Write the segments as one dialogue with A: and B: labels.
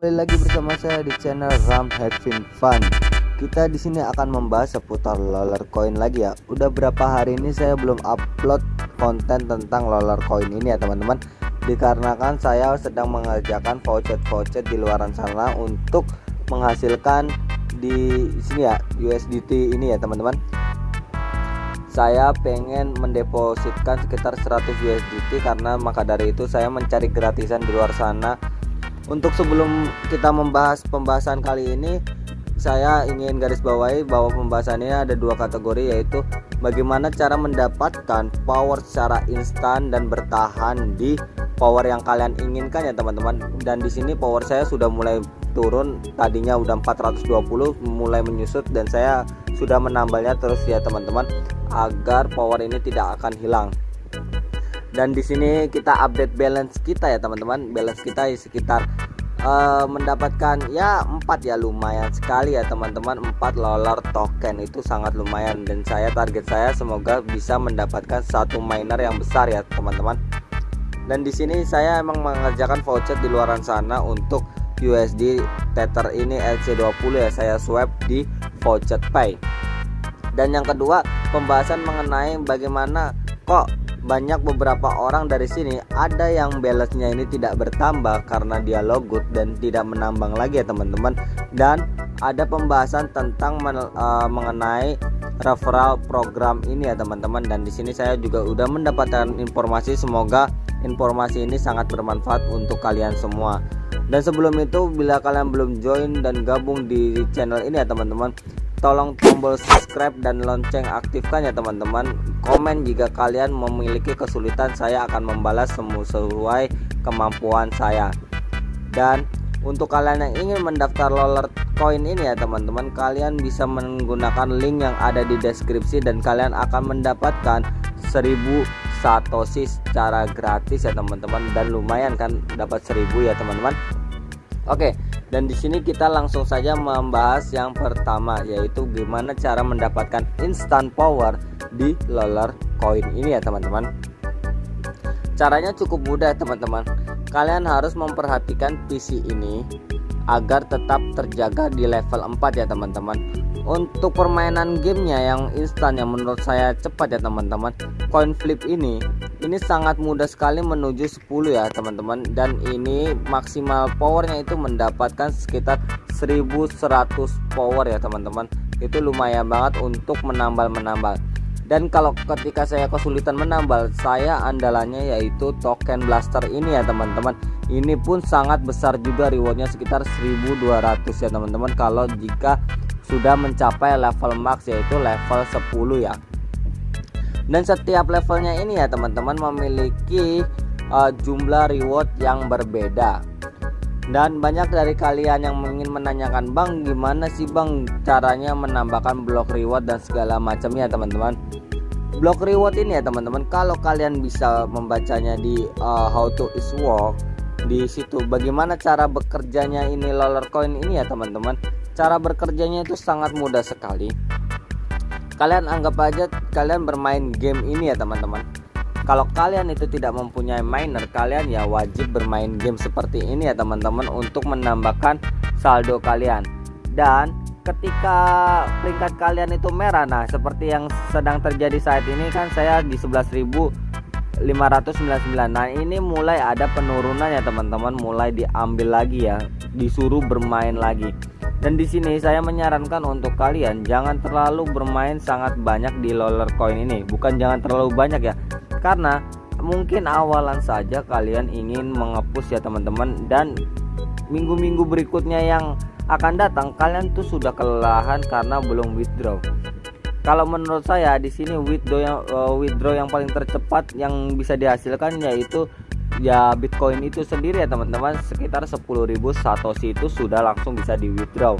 A: Kembali lagi bersama saya di channel Ram Having Fun. Kita di sini akan membahas seputar roller coin lagi ya. Udah berapa hari ini saya belum upload konten tentang roller coin ini ya teman-teman. Dikarenakan saya sedang mengerjakan voucher-voucher di luaran sana untuk menghasilkan di sini ya USDT ini ya teman-teman. Saya pengen mendepositkan sekitar 100 USDT karena maka dari itu saya mencari gratisan di luar sana untuk sebelum kita membahas pembahasan kali ini saya ingin garis bawahi bahwa pembahasan ini ada dua kategori yaitu bagaimana cara mendapatkan power secara instan dan bertahan di power yang kalian inginkan ya teman-teman. Dan di sini power saya sudah mulai turun. Tadinya udah 420 mulai menyusut dan saya sudah menambahnya terus ya teman-teman agar power ini tidak akan hilang dan di sini kita update balance kita ya teman-teman. Balance kita sekitar uh, mendapatkan ya empat ya lumayan sekali ya teman-teman. Empat lolar token itu sangat lumayan. Dan saya target saya semoga bisa mendapatkan satu miner yang besar ya teman-teman. Dan di sini saya emang mengerjakan voucher di luaran sana untuk USD Tether ini LC20 ya. Saya swap di voucher pay. Dan yang kedua pembahasan mengenai bagaimana kok banyak beberapa orang dari sini ada yang balance-nya ini tidak bertambah karena dia logout dan tidak menambang lagi ya teman-teman. Dan ada pembahasan tentang men, uh, mengenai referral program ini ya teman-teman. Dan di sini saya juga udah mendapatkan informasi. Semoga informasi ini sangat bermanfaat untuk kalian semua. Dan sebelum itu bila kalian belum join dan gabung di channel ini ya teman-teman tolong tombol subscribe dan lonceng aktifkan ya teman-teman. Komen jika kalian memiliki kesulitan saya akan membalas sesuai kemampuan saya. Dan untuk kalian yang ingin mendaftar roller coin ini ya teman-teman kalian bisa menggunakan link yang ada di deskripsi dan kalian akan mendapatkan 1000 satoshi secara gratis ya teman-teman. Dan lumayan kan dapat 1000 ya teman-teman. Oke dan di sini kita langsung saja membahas yang pertama yaitu gimana cara mendapatkan instant power di loller coin ini ya teman-teman. Caranya cukup mudah teman-teman. Kalian harus memperhatikan PC ini agar tetap terjaga di level 4 ya teman-teman untuk permainan gamenya yang instan yang menurut saya cepat ya teman-teman. Coin flip ini ini sangat mudah sekali menuju 10 ya teman-teman. Dan ini maksimal powernya itu mendapatkan sekitar 1100 power ya teman-teman. Itu lumayan banget untuk menambal-menambal. Dan kalau ketika saya kesulitan menambal saya andalannya yaitu token blaster ini ya teman-teman. Ini pun sangat besar juga rewardnya sekitar 1200 ya teman-teman. Kalau jika sudah mencapai level max yaitu level 10 ya. Dan setiap levelnya ini ya teman-teman memiliki uh, jumlah reward yang berbeda. Dan banyak dari kalian yang ingin menanyakan bang gimana sih bang caranya menambahkan blok reward dan segala macamnya teman-teman? Blok reward ini ya teman-teman kalau kalian bisa membacanya di uh, how to is work di situ bagaimana cara bekerjanya ini roller coin ini ya teman-teman cara bekerjanya itu sangat mudah sekali. Kalian anggap aja kalian bermain game ini ya teman-teman. Kalau kalian itu tidak mempunyai miner kalian ya wajib bermain game seperti ini ya teman-teman untuk menambahkan saldo kalian. Dan ketika peringkat kalian itu merah nah seperti yang sedang terjadi saat ini kan saya di 11.599 nah ini mulai ada penurunan ya teman-teman mulai diambil lagi ya disuruh bermain lagi dan di sini saya menyarankan untuk kalian jangan terlalu bermain sangat banyak di roller coin ini. Bukan jangan terlalu banyak ya. Karena mungkin awalan saja kalian ingin mengepus ya teman-teman dan minggu-minggu berikutnya yang akan datang kalian tuh sudah kelelahan karena belum withdraw. Kalau menurut saya di sini withdraw yang uh, withdraw yang paling tercepat yang bisa dihasilkan yaitu ya Bitcoin itu sendiri ya teman-teman. Sekitar 10.000 satoshi itu sudah langsung bisa di withdraw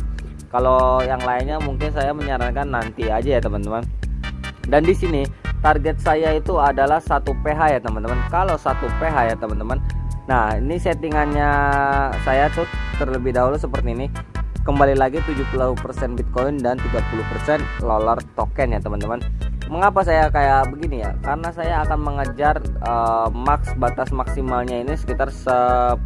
A: kalau yang lainnya mungkin saya menyarankan nanti aja ya teman-teman. Dan di sini target saya itu adalah satu PH ya teman-teman. Kalau satu PH ya teman-teman. Nah ini settingannya saya tuh terlebih dahulu seperti ini. Kembali lagi 70% Bitcoin dan 30% Lolar token ya teman-teman mengapa saya kayak begini ya? Karena saya akan mengejar uh, max batas maksimalnya ini sekitar 10.000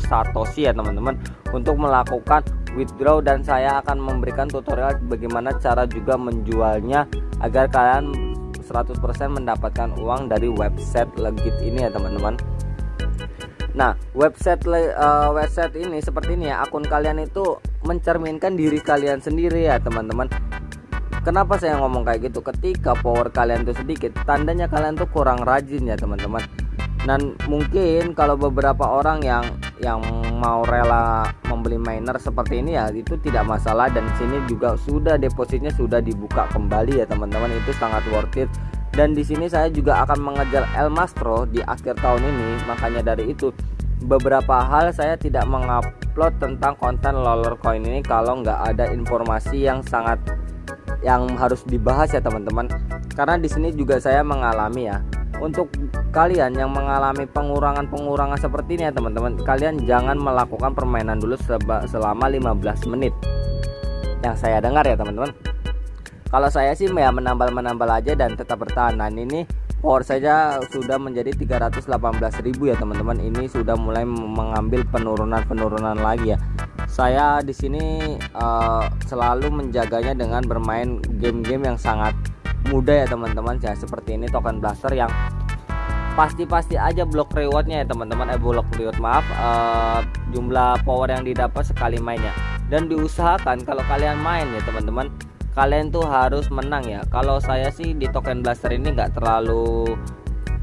A: satoshi ya teman-teman. Untuk melakukan withdraw dan saya akan memberikan tutorial bagaimana cara juga menjualnya agar kalian 100% mendapatkan uang dari website legit ini ya teman-teman. Nah, website uh, website ini seperti ini ya, akun kalian itu mencerminkan diri kalian sendiri ya, teman-teman. Kenapa saya ngomong kayak gitu? Ketika power kalian tuh sedikit, tandanya kalian tuh kurang rajin ya teman-teman. Dan mungkin kalau beberapa orang yang yang mau rela membeli miner seperti ini ya itu tidak masalah dan sini juga sudah depositnya sudah dibuka kembali ya teman-teman itu sangat worth it dan di sini saya juga akan mengejar El Mastro di akhir tahun ini makanya dari itu beberapa hal saya tidak mengupload tentang konten Loller Coin ini kalau nggak ada informasi yang sangat yang harus dibahas ya teman-teman. Karena di sini juga saya mengalami ya. Untuk kalian yang mengalami pengurangan-pengurangan seperti ini ya teman-teman kalian jangan melakukan permainan dulu selama 15 menit. Yang saya dengar ya teman-teman. Kalau saya sih ya menambal-menambal aja dan tetap bertahan. Nah ini power saja sudah menjadi 318.000 ya teman-teman. Ini sudah mulai mengambil penurunan-penurunan lagi ya saya di sini uh, selalu menjaganya dengan bermain game-game yang sangat mudah ya teman-teman. Ya seperti ini token blaster yang pasti-pasti aja blok rewardnya ya teman-teman. Eh blok reward maaf. Uh, jumlah power yang didapat sekali mainnya. Dan diusahakan kalau kalian main ya teman-teman kalian tuh harus menang ya. Kalau saya sih di token blaster ini nggak terlalu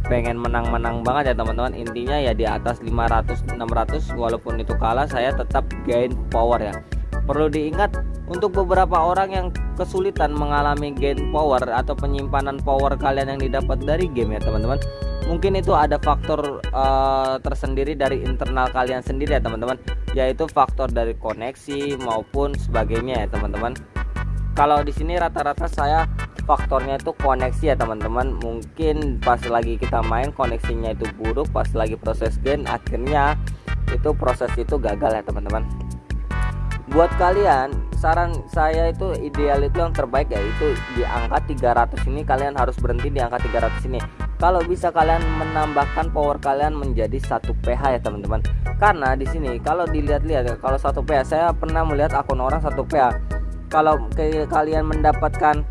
A: pengen menang-menang banget ya teman-teman. Intinya ya di atas 500 600 walaupun itu kalah saya tetap gain power ya. Perlu diingat untuk beberapa orang yang kesulitan mengalami gain power atau penyimpanan power kalian yang didapat dari game ya teman-teman mungkin itu ada faktor uh, tersendiri dari internal kalian sendiri ya teman-teman yaitu faktor dari koneksi maupun sebagainya ya teman-teman. Kalau di sini rata-rata saya faktornya itu koneksi ya teman-teman. Mungkin pas lagi kita main koneksinya itu buruk pas lagi proses gain akhirnya itu proses itu gagal ya teman-teman. Buat kalian saran saya itu ideal itu yang terbaik yaitu di angka 300 ini kalian harus berhenti di angka 300 ini. Kalau bisa kalian menambahkan power kalian menjadi satu PH ya teman-teman. Karena di sini kalau dilihat-lihat kalau satu PH saya pernah melihat akun orang satu PH kalau kalian mendapatkan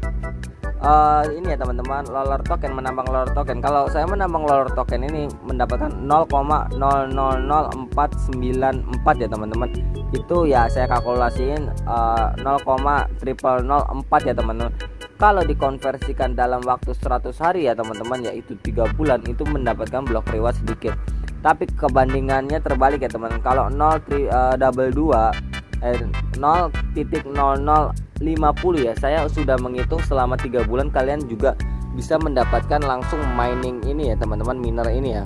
A: uh, ini ya teman-teman loler token menambang loler token. Kalau saya menambang loler token ini mendapatkan 0,000494 ya teman-teman. Itu ya saya kalkulasiin uh, 0,0004 ya teman-teman. Kalau dikonversikan dalam waktu 100 hari ya teman-teman yaitu tiga bulan itu mendapatkan blok reward sedikit. Tapi kebandingannya terbalik ya teman kalau 0 tri, uh, double 2 eh, 0.00 50 ya. Saya sudah menghitung selama tiga bulan kalian juga bisa mendapatkan langsung mining ini ya teman-teman miner ini ya.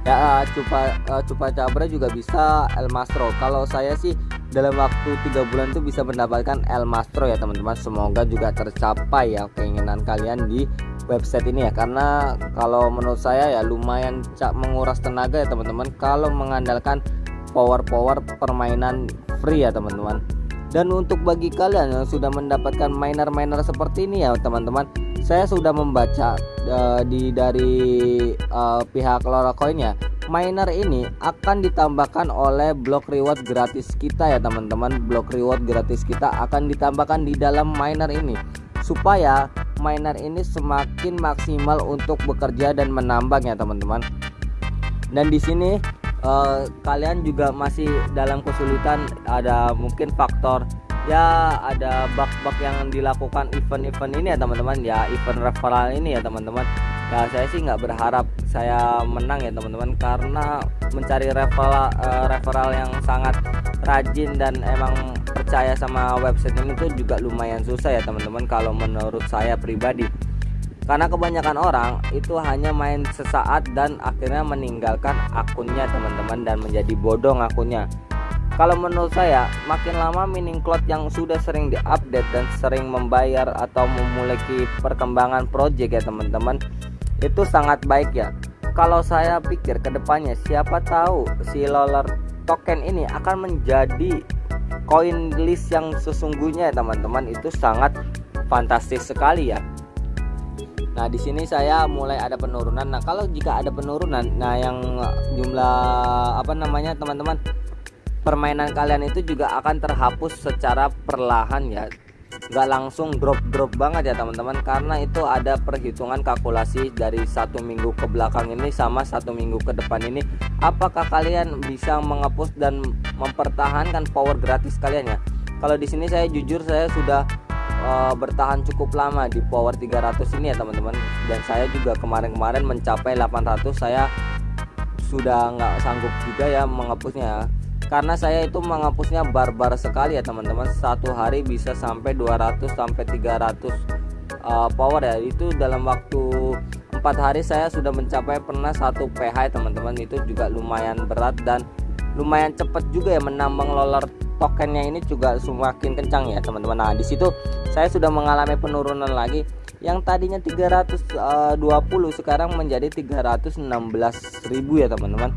A: Ya uh, cupa uh, cupa cabra juga bisa El Mastro. Kalau saya sih dalam waktu tiga bulan itu bisa mendapatkan El Mastro ya teman-teman. Semoga juga tercapai ya keinginan kalian di website ini ya. Karena kalau menurut saya ya lumayan menguras tenaga ya teman-teman. Kalau mengandalkan power-power permainan free ya teman-teman dan untuk bagi kalian yang sudah mendapatkan miner-miner seperti ini ya teman-teman saya sudah membaca uh, di dari uh, pihak Lorocoin ya miner ini akan ditambahkan oleh block reward gratis kita ya teman-teman. Block reward gratis kita akan ditambahkan di dalam miner ini supaya miner ini semakin maksimal untuk bekerja dan menambang ya teman-teman. Dan di sini uh, kalian juga masih dalam kesulitan ada mungkin faktor ya ada bug-bug yang dilakukan event-event ini ya teman-teman. Ya event referral ini ya teman-teman. Ya saya sih nggak berharap saya menang ya teman-teman karena mencari referral uh, referral yang sangat rajin dan emang percaya sama website ini tuh juga lumayan susah ya teman-teman kalau menurut saya pribadi karena kebanyakan orang itu hanya main sesaat dan akhirnya meninggalkan akunnya teman-teman dan menjadi bodoh akunnya. Kalau menurut saya makin lama mining cloud yang sudah sering diupdate dan sering membayar atau memiliki perkembangan project ya teman-teman itu sangat baik ya. Kalau saya pikir ke depannya siapa tahu si loler token ini akan menjadi koin list yang sesungguhnya ya teman-teman. Itu sangat fantastis sekali ya Nah, di sini saya mulai ada penurunan. Nah, kalau jika ada penurunan, nah yang jumlah apa namanya, teman-teman, permainan kalian itu juga akan terhapus secara perlahan ya. Nggak langsung drop-drop banget ya, teman-teman, karena itu ada perhitungan kalkulasi dari satu minggu ke belakang ini sama satu minggu ke depan ini. Apakah kalian bisa menghapus dan mempertahankan power gratis kalian ya? Kalau di sini saya jujur saya sudah uh, bertahan cukup lama di power 300 ini ya teman-teman. Dan saya juga kemarin-kemarin mencapai 800 saya sudah nggak sanggup juga ya menghapusnya. Karena saya itu menghapusnya barbar sekali ya teman-teman. Satu hari bisa sampai 200 sampai 300 uh, power ya. Itu dalam waktu empat hari saya sudah mencapai pernah satu PH teman-teman. Itu juga lumayan berat dan lumayan cepat juga ya menambang loler tokennya ini juga semakin kencang ya teman-teman. Nah di situ saya sudah mengalami penurunan lagi. Yang tadinya 320 eh, sekarang menjadi 316.000 ya teman-teman.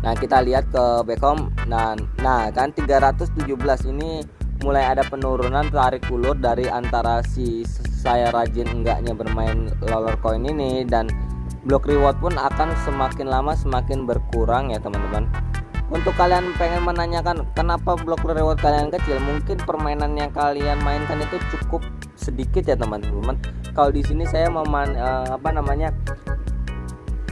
A: Nah kita lihat ke Beckham nah, nah kan 317 ini mulai ada penurunan tarik ulur dari antara si saya rajin enggaknya bermain roller coin ini dan block reward pun akan semakin lama semakin berkurang ya teman-teman untuk kalian pengen menanyakan kenapa blok reward kalian kecil mungkin permainan yang kalian mainkan itu cukup sedikit ya teman-teman. Kalau di sini saya meman uh, apa namanya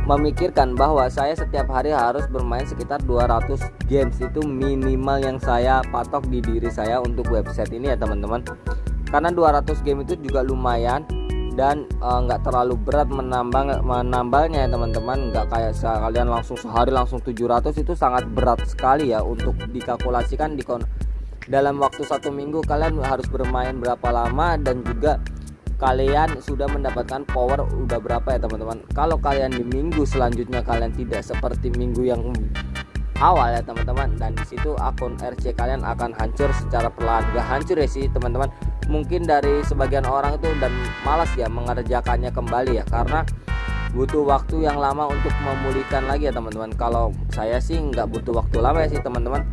A: memikirkan bahwa saya setiap hari harus bermain sekitar 200 games. Itu minimal yang saya patok di diri saya untuk website ini ya teman-teman. Karena 200 game itu juga lumayan dan eh, nggak uh, terlalu berat menambah menambalnya ya teman-teman. Nggak kayak kalian langsung sehari langsung 700 itu sangat berat sekali ya untuk dikalkulasikan di dalam waktu satu minggu kalian harus bermain berapa lama dan juga kalian sudah mendapatkan power udah berapa ya teman-teman. Kalau kalian di minggu selanjutnya kalian tidak seperti minggu yang awal ya teman-teman. Dan di situ akun RC kalian akan hancur secara perlahan. Gak hancur ya sih teman-teman. Mungkin dari sebagian orang itu dan malas ya mengerjakannya kembali ya karena butuh waktu yang lama untuk memulihkan lagi ya teman-teman. Kalau saya sih nggak butuh waktu lama ya sih teman-teman.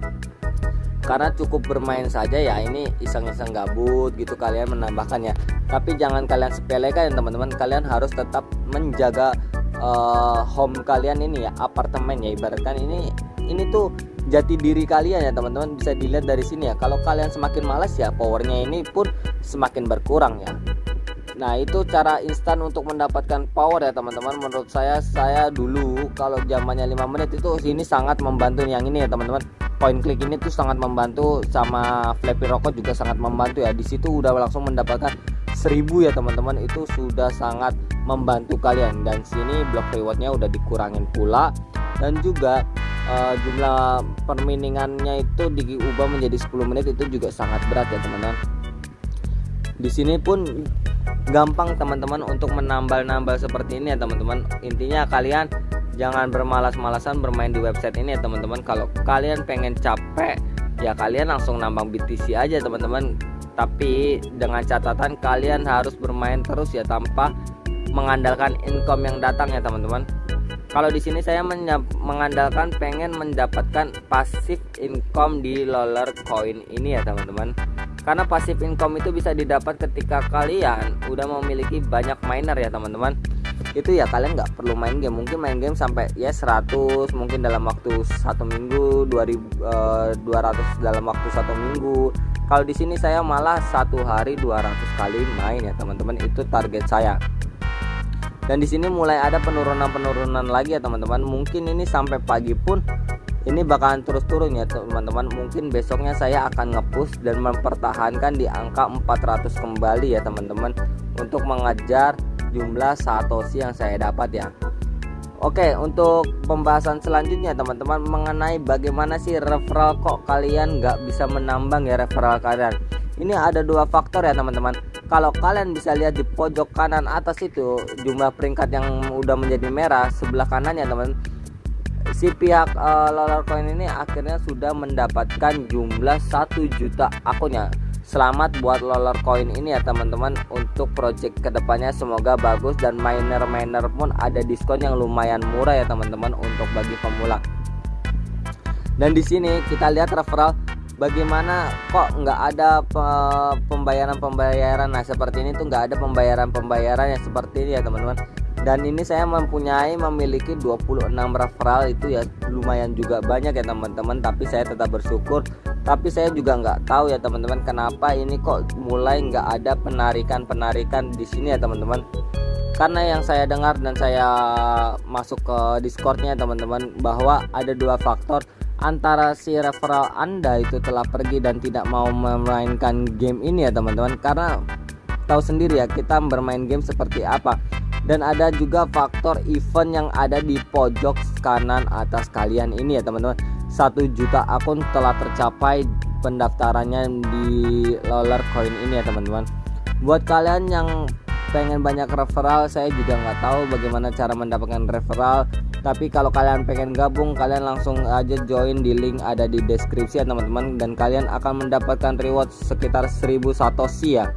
A: Karena cukup bermain saja ya ini iseng-iseng gabut gitu kalian menambahkan ya. Tapi jangan kalian sepelekan ya teman-teman. Kalian harus tetap menjaga uh, home kalian ini ya apartemen ya. Ibaratkan ini ini tuh jati diri kalian ya teman-teman. Bisa dilihat dari sini ya. Kalau kalian semakin malas ya powernya ini pun semakin berkurang ya. Nah itu cara instan untuk mendapatkan power ya teman-teman. Menurut saya saya dulu kalau zamannya 5 menit itu ini sangat membantu yang ini ya teman-teman. Point klik ini tuh sangat membantu sama Flappy Rocket juga sangat membantu ya. Di situ udah langsung mendapatkan 1000 ya teman-teman. Itu sudah sangat membantu kalian. Dan sini block rewardnya udah dikurangin pula. Dan juga uh, jumlah perminingannya itu diubah menjadi 10 menit itu juga sangat berat ya teman-teman. Di sini pun gampang teman-teman untuk menambal-nambal seperti ini ya teman-teman. Intinya kalian jangan bermalas-malasan bermain di website ini ya teman-teman. Kalau kalian pengen capek ya kalian langsung nambang BTC aja teman-teman. Tapi dengan catatan kalian harus bermain terus ya tanpa mengandalkan income yang datang ya teman-teman kalau di sini saya mengandalkan pengen mendapatkan pasif income di roller coin ini ya teman-teman. Karena pasif income itu bisa didapat ketika kalian udah memiliki banyak miner ya teman-teman. Itu ya kalian nggak perlu main game. Mungkin main game sampai ya 100 mungkin dalam waktu satu minggu 2000 eh, 200 dalam waktu satu minggu. Kalau di sini saya malah satu hari 200 kali main ya teman-teman. Itu target saya dan di sini mulai ada penurunan-penurunan lagi ya teman-teman. Mungkin ini sampai pagi pun ini bakalan terus turun ya teman-teman. Mungkin besoknya saya akan ngepush dan mempertahankan di angka 400 kembali ya teman-teman untuk mengejar jumlah satoshi yang saya dapat ya. Oke untuk pembahasan selanjutnya teman-teman mengenai bagaimana sih referral kok kalian nggak bisa menambang ya referral kalian. Ini ada dua faktor ya teman-teman kalau kalian bisa lihat di pojok kanan atas itu jumlah peringkat yang udah menjadi merah sebelah kanan ya teman. Si pihak uh, Lolar Coin ini akhirnya sudah mendapatkan jumlah 1 juta akunnya. Selamat buat Lolar Coin ini ya teman-teman untuk project ke depannya semoga bagus dan miner-miner pun ada diskon yang lumayan murah ya teman-teman untuk bagi pemula. Dan di sini kita lihat referral bagaimana kok nggak ada pembayaran-pembayaran? Nah seperti ini tuh nggak ada pembayaran-pembayaran yang seperti ini ya teman-teman. Dan ini saya mempunyai memiliki 26 referral itu ya lumayan juga banyak ya teman-teman. Tapi saya tetap bersyukur. Tapi saya juga nggak tahu ya teman-teman kenapa ini kok mulai nggak ada penarikan-penarikan di sini ya teman-teman. Karena yang saya dengar dan saya masuk ke discordnya teman-teman bahwa ada dua faktor antara si referral anda itu telah pergi dan tidak mau memainkan game ini ya teman-teman. Karena tahu sendiri ya kita bermain game seperti apa. Dan ada juga faktor event yang ada di pojok kanan atas kalian ini ya teman-teman. Satu juta akun telah tercapai pendaftarannya di Loller Coin ini ya teman-teman. Buat kalian yang pengen banyak referral saya juga nggak tahu bagaimana cara mendapatkan referral tapi kalau kalian pengen gabung kalian langsung aja join di link ada di deskripsi ya teman-teman. Dan kalian akan mendapatkan reward sekitar 1000 satoshi ya.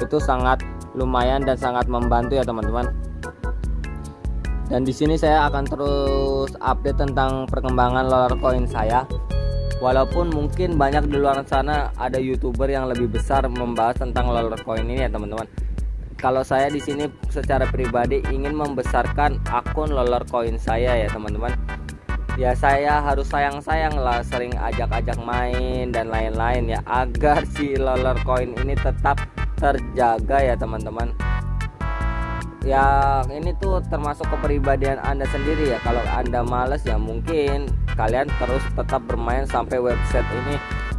A: Itu sangat lumayan dan sangat membantu ya teman-teman. Dan di sini saya akan terus update tentang perkembangan lolar coin saya. Walaupun mungkin banyak di luar sana ada youtuber yang lebih besar membahas tentang lolar coin ini ya teman-teman kalau saya di sini secara pribadi ingin membesarkan akun loler coin saya ya teman-teman. Ya saya harus sayang-sayang lah sering ajak-ajak main dan lain-lain ya agar si loler coin ini tetap terjaga ya teman-teman. Ya ini tuh termasuk kepribadian anda sendiri ya. Kalau anda males ya mungkin kalian terus tetap bermain sampai website ini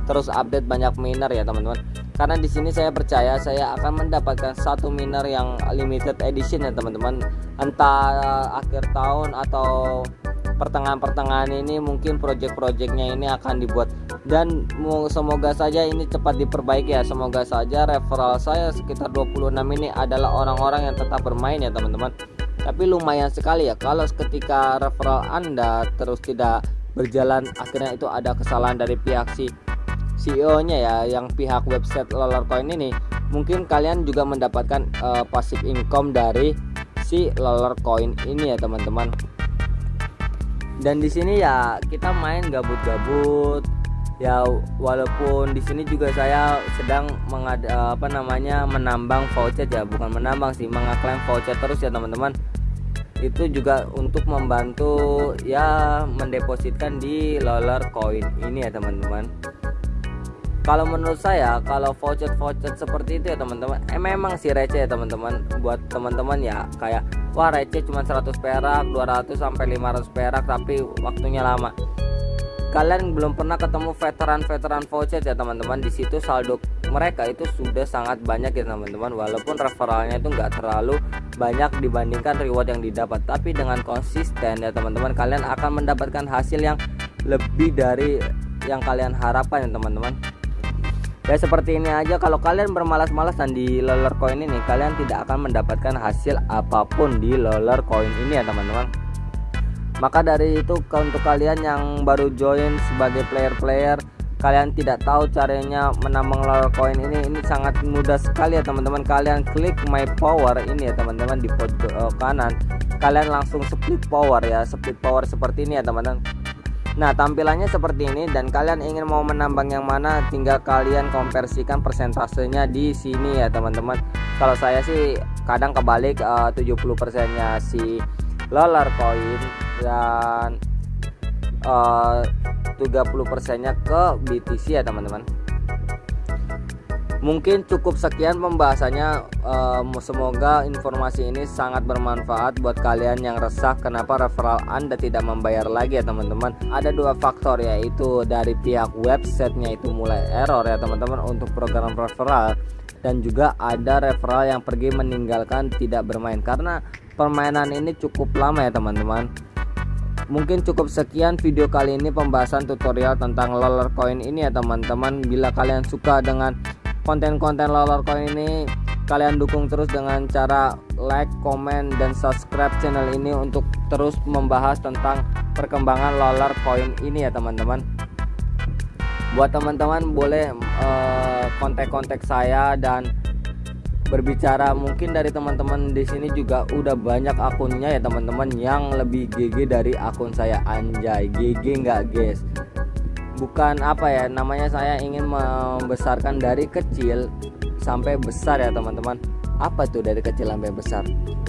A: terus update banyak miner ya teman-teman. Karena di sini saya percaya saya akan mendapatkan satu miner yang limited edition ya teman-teman. Entah akhir tahun atau pertengahan-pertengahan ini mungkin project-projectnya ini akan dibuat. Dan semoga saja ini cepat diperbaiki ya. Semoga saja referral saya sekitar 26 ini adalah orang-orang yang tetap bermain ya teman-teman. Tapi lumayan sekali ya kalau ketika referral anda terus tidak berjalan akhirnya itu ada kesalahan dari pihak si CEO-nya ya yang pihak website Coin ini mungkin kalian juga mendapatkan uh, passive income dari si Coin ini ya teman-teman. Dan di sini ya kita main gabut-gabut. Ya walaupun di sini juga saya sedang mengada apa namanya menambang voucher ya. Bukan menambang sih mengaklaim voucher terus ya teman-teman. Itu juga untuk membantu ya mendepositkan di Loller Coin ini ya teman-teman kalau menurut saya kalau voucher voucher seperti itu ya teman-teman eh, memang sih receh ya teman-teman. Buat teman-teman ya kayak wah receh cuma 100 perak 200 sampai 500 perak tapi waktunya lama. Kalian belum pernah ketemu veteran-veteran voucher ya teman-teman. Di situ saldo mereka itu sudah sangat banyak ya teman-teman. Walaupun referralnya itu enggak terlalu banyak dibandingkan reward yang didapat. Tapi dengan konsisten ya teman-teman kalian akan mendapatkan hasil yang lebih dari yang kalian harapkan ya teman-teman ya seperti ini aja. Kalau kalian bermalas-malasan di loler coin ini kalian tidak akan mendapatkan hasil apa pun di loler coin ini ya teman-teman. Maka dari itu untuk kalian yang baru join sebagai player-player kalian tidak tahu caranya menambang loler coin ini. Ini sangat mudah sekali ya teman-teman. Kalian klik my power ini ya teman-teman di pojok eh, kanan. Kalian langsung split power ya split power seperti ini ya teman-teman Nah tampilannya seperti ini dan kalian ingin mau menambang yang mana tinggal kalian konversikan persentasenya di sini ya teman-teman. Kalau saya sih kadang kebalik uh, 70% nya si lolar coin dan uh, 30% nya ke BTC ya teman-teman mungkin cukup sekian pembahasannya. Um, semoga informasi ini sangat bermanfaat buat kalian yang resah kenapa referral anda tidak membayar lagi ya teman-teman. Ada dua faktor yaitu dari pihak websitenya itu mulai error ya teman-teman untuk program referral. Dan juga ada referral yang pergi meninggalkan tidak bermain. Karena permainan ini cukup lama ya teman-teman. Mungkin cukup sekian video kali ini pembahasan tutorial tentang loler coin ini ya teman-teman. Bila kalian suka dengan konten-konten coin ini kalian dukung terus dengan cara like, comment, dan subscribe channel ini untuk terus membahas tentang perkembangan coin ini ya teman-teman. Buat teman-teman boleh uh, kontak-kontak saya dan berbicara. Mungkin dari teman-teman di sini juga udah banyak akunnya ya teman-teman yang lebih GG dari akun saya. Anjay GG nggak guys bukan apa ya namanya saya ingin membesarkan dari kecil sampai besar ya teman-teman. Apa tuh dari kecil sampai besar?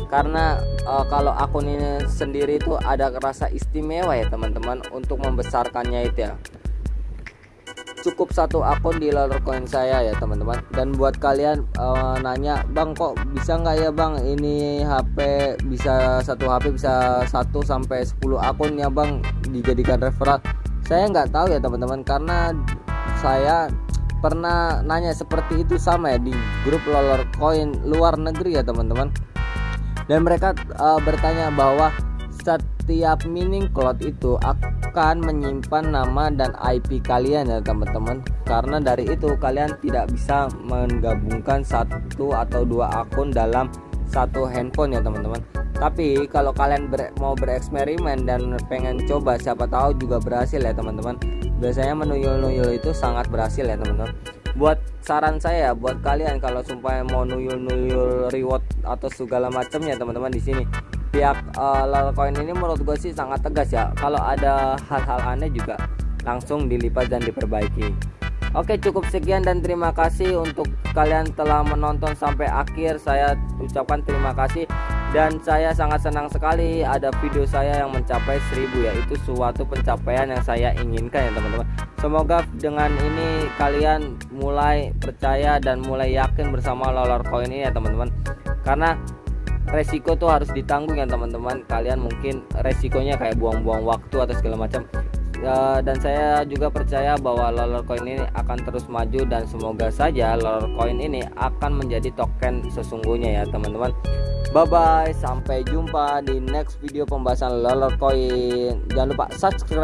A: Karena uh, kalau akun ini sendiri itu ada rasa istimewa ya teman-teman untuk membesarkannya itu ya. Cukup satu akun di coin saya ya teman-teman. Dan buat kalian uh, nanya bang kok bisa nggak ya bang? Ini HP bisa satu HP bisa 1 sampai 10 akun ya bang? Dijadikan referral saya nggak tahu ya teman-teman karena saya pernah nanya seperti itu sama ya di grup Lolor Coin luar negeri ya teman-teman. Dan mereka uh, bertanya bahwa setiap mining cloud itu akan menyimpan nama dan IP kalian ya teman-teman. Karena dari itu kalian tidak bisa menggabungkan satu atau dua akun dalam satu handphone ya teman-teman. Tapi kalau kalian ber, mau bereksperimen dan pengen coba siapa tahu juga berhasil ya teman-teman. Biasanya menuyul-nuyul itu sangat berhasil ya teman-teman. Buat saran saya buat kalian kalau sumpah mau nuyul-nuyul reward atau segala macamnya teman-teman di sini. Pihak uh, Lalacoin ini menurut gue sih sangat tegas ya. Kalau ada hal-hal aneh juga langsung dilipat dan diperbaiki Oke cukup sekian dan terima kasih untuk kalian telah menonton sampai akhir. Saya ucapkan terima kasih dan saya sangat senang sekali ada video saya yang mencapai 1000 ya itu suatu pencapaian yang saya inginkan ya teman-teman. Semoga dengan ini kalian mulai percaya dan mulai yakin bersama Lolar Coin ini ya teman-teman. Karena resiko tuh harus ditanggung ya teman-teman. Kalian mungkin resikonya kayak buang-buang waktu atau segala macam. Uh, dan saya juga percaya bahwa Coin ini akan terus maju dan semoga saja Coin ini akan menjadi token sesungguhnya ya teman-teman. Bye bye sampai jumpa di next video pembahasan Coin. Jangan lupa subscribe